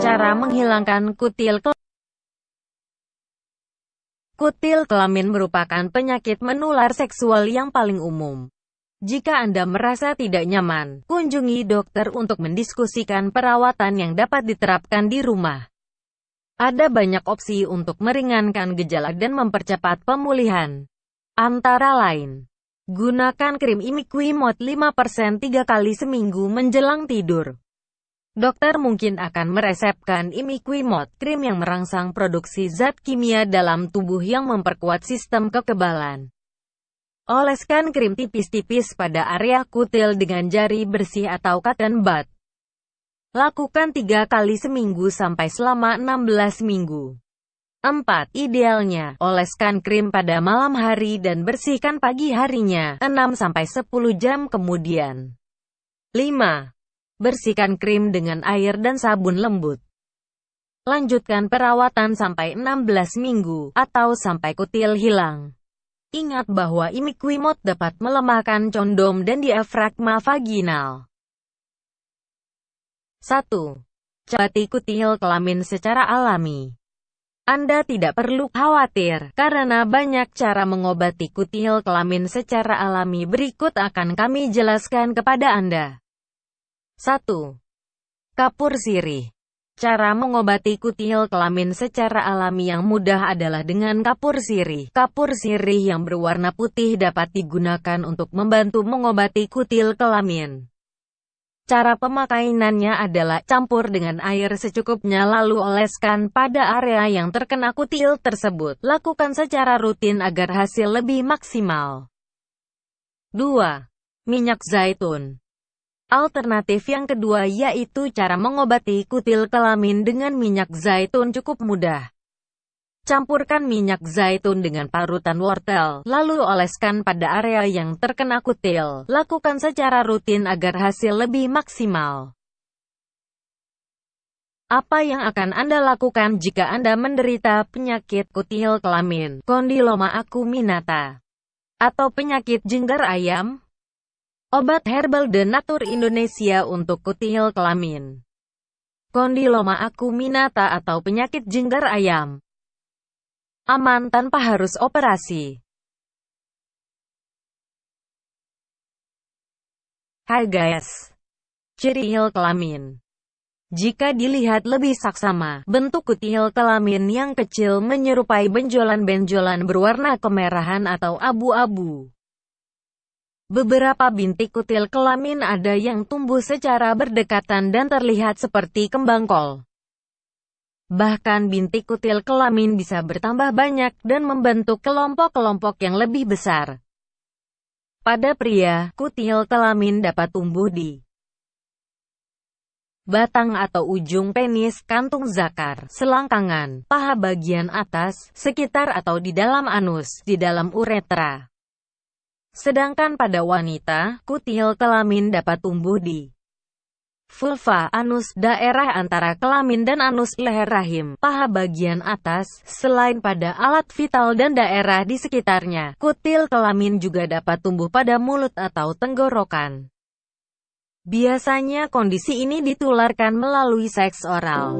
Cara menghilangkan kutil kelamin Kutil kelamin merupakan penyakit menular seksual yang paling umum. Jika Anda merasa tidak nyaman, kunjungi dokter untuk mendiskusikan perawatan yang dapat diterapkan di rumah. Ada banyak opsi untuk meringankan gejala dan mempercepat pemulihan. Antara lain, gunakan krim Imiquimod 5% 3 kali seminggu menjelang tidur. Dokter mungkin akan meresepkan imiquimod, krim yang merangsang produksi zat kimia dalam tubuh yang memperkuat sistem kekebalan. Oleskan krim tipis-tipis pada area kutil dengan jari bersih atau cotton bud. Lakukan tiga kali seminggu sampai selama 16 minggu. 4. Idealnya, oleskan krim pada malam hari dan bersihkan pagi harinya, 6-10 jam kemudian. 5. Bersihkan krim dengan air dan sabun lembut. Lanjutkan perawatan sampai 16 minggu, atau sampai kutil hilang. Ingat bahwa imiquimod dapat melemahkan condom dan diafragma vaginal. 1. Cobati kutil kelamin secara alami. Anda tidak perlu khawatir, karena banyak cara mengobati kutil kelamin secara alami berikut akan kami jelaskan kepada Anda. 1. Kapur sirih Cara mengobati kutil kelamin secara alami yang mudah adalah dengan kapur sirih. Kapur sirih yang berwarna putih dapat digunakan untuk membantu mengobati kutil kelamin. Cara pemakaiannya adalah campur dengan air secukupnya lalu oleskan pada area yang terkena kutil tersebut. Lakukan secara rutin agar hasil lebih maksimal. 2. Minyak zaitun Alternatif yang kedua yaitu cara mengobati kutil kelamin dengan minyak zaitun cukup mudah. Campurkan minyak zaitun dengan parutan wortel, lalu oleskan pada area yang terkena kutil. Lakukan secara rutin agar hasil lebih maksimal. Apa yang akan Anda lakukan jika Anda menderita penyakit kutil kelamin, kondiloma acuminata, atau penyakit jenggar ayam? Obat herbal The Nature Indonesia untuk kutil kelamin. Kondiloma acuminata atau penyakit jenggar ayam. Aman tanpa harus operasi. Hai guys. Ciri kelamin. Jika dilihat lebih saksama, bentuk kutil kelamin yang kecil menyerupai benjolan-benjolan berwarna kemerahan atau abu-abu. Beberapa bintik kutil kelamin ada yang tumbuh secara berdekatan dan terlihat seperti kembang kol. Bahkan bintik kutil kelamin bisa bertambah banyak dan membentuk kelompok-kelompok yang lebih besar. Pada pria, kutil kelamin dapat tumbuh di batang atau ujung penis, kantung zakar, selangkangan, paha bagian atas, sekitar atau di dalam anus, di dalam uretra. Sedangkan pada wanita, kutil kelamin dapat tumbuh di vulva, anus, daerah antara kelamin dan anus, leher rahim, paha bagian atas, selain pada alat vital dan daerah di sekitarnya. Kutil kelamin juga dapat tumbuh pada mulut atau tenggorokan. Biasanya kondisi ini ditularkan melalui seks oral.